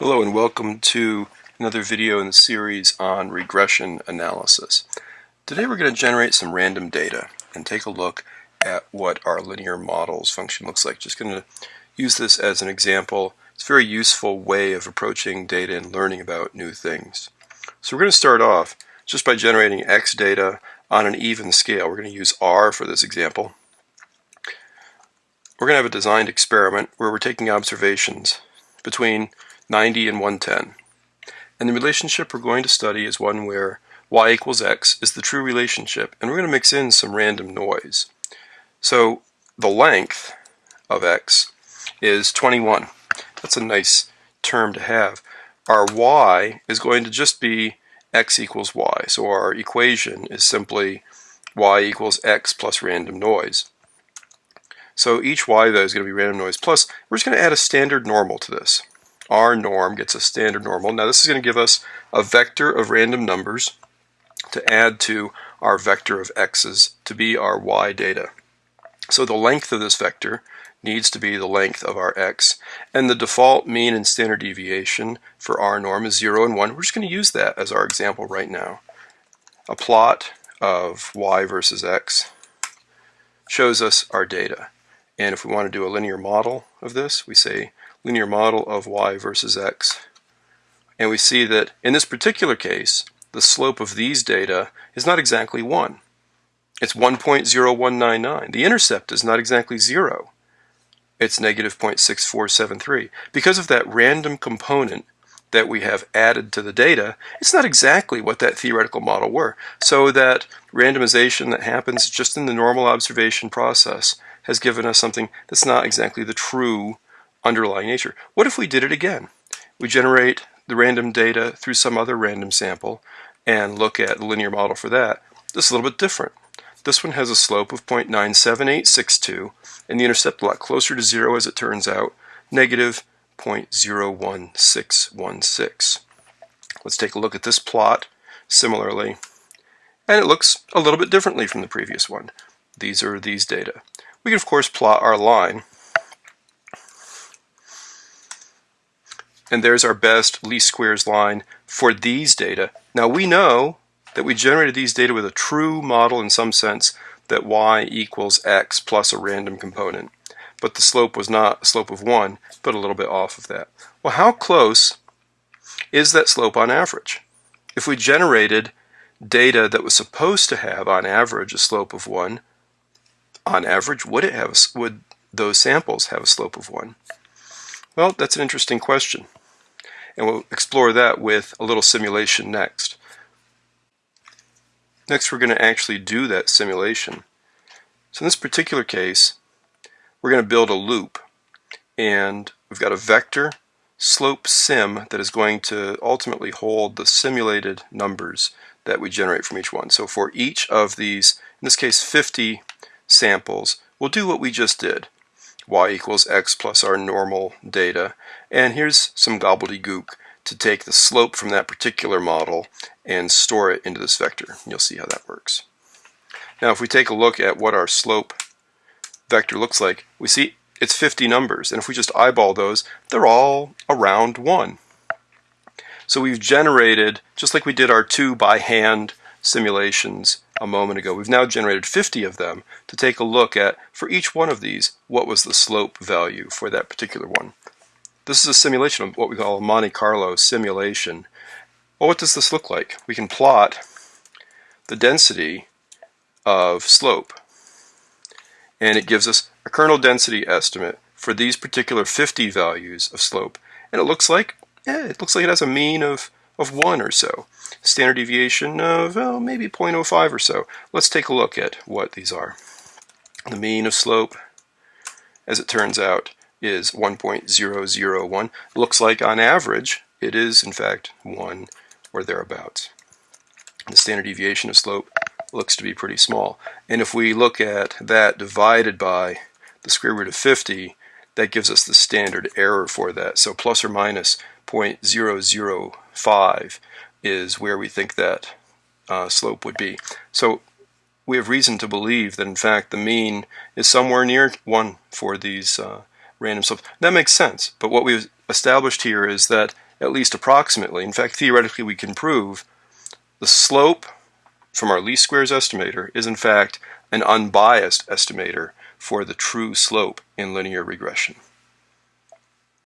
Hello and welcome to another video in the series on regression analysis. Today we're going to generate some random data and take a look at what our linear models function looks like. Just going to use this as an example. It's a very useful way of approaching data and learning about new things. So we're going to start off just by generating x data on an even scale. We're going to use r for this example. We're going to have a designed experiment where we're taking observations between 90 and 110. And the relationship we're going to study is one where y equals x is the true relationship, and we're going to mix in some random noise. So the length of x is 21. That's a nice term to have. Our y is going to just be x equals y. So our equation is simply y equals x plus random noise. So each y though is going to be random noise. Plus, we're just going to add a standard normal to this rnorm gets a standard normal. Now this is going to give us a vector of random numbers to add to our vector of x's to be our y data. So the length of this vector needs to be the length of our x, and the default mean and standard deviation for rnorm is 0 and 1. We're just going to use that as our example right now. A plot of y versus x shows us our data. And if we want to do a linear model of this, we say linear model of y versus x. And we see that in this particular case, the slope of these data is not exactly 1. It's 1.0199. The intercept is not exactly 0. It's negative 0.6473. Because of that random component that we have added to the data, it's not exactly what that theoretical model were. So that randomization that happens just in the normal observation process has given us something that's not exactly the true underlying nature. What if we did it again? We generate the random data through some other random sample and look at the linear model for that. This is a little bit different. This one has a slope of 0.97862 and the intercept a lot closer to zero as it turns out, negative 0.01616. Let's take a look at this plot similarly and it looks a little bit differently from the previous one. These are these data. We can of course plot our line and there's our best least squares line for these data. Now we know that we generated these data with a true model in some sense that y equals x plus a random component. But the slope was not a slope of 1, but a little bit off of that. Well, how close is that slope on average? If we generated data that was supposed to have on average a slope of 1, on average, would it have would those samples have a slope of 1? Well, that's an interesting question and we'll explore that with a little simulation next. Next we're going to actually do that simulation. So in this particular case, we're going to build a loop and we've got a vector slope sim that is going to ultimately hold the simulated numbers that we generate from each one. So for each of these, in this case 50 samples, we'll do what we just did y equals x plus our normal data. And here's some gobbledygook to take the slope from that particular model and store it into this vector. You'll see how that works. Now if we take a look at what our slope vector looks like, we see it's 50 numbers. And if we just eyeball those, they're all around 1. So we've generated, just like we did our two by hand simulations a moment ago. We've now generated 50 of them to take a look at, for each one of these, what was the slope value for that particular one. This is a simulation of what we call a Monte Carlo simulation. Well, what does this look like? We can plot the density of slope, and it gives us a kernel density estimate for these particular 50 values of slope. And it looks like, eh, it looks like it has a mean of, of 1 or so standard deviation of maybe 0.05 or so. Let's take a look at what these are. The mean of slope, as it turns out, is 1.001. Looks like on average it is in fact 1 or thereabouts. The standard deviation of slope looks to be pretty small. And if we look at that divided by the square root of 50, that gives us the standard error for that. So plus or minus 0.005 is where we think that uh, slope would be. So we have reason to believe that in fact the mean is somewhere near 1 for these uh, random slopes. That makes sense, but what we've established here is that at least approximately. In fact, theoretically, we can prove the slope from our least squares estimator is in fact an unbiased estimator for the true slope in linear regression.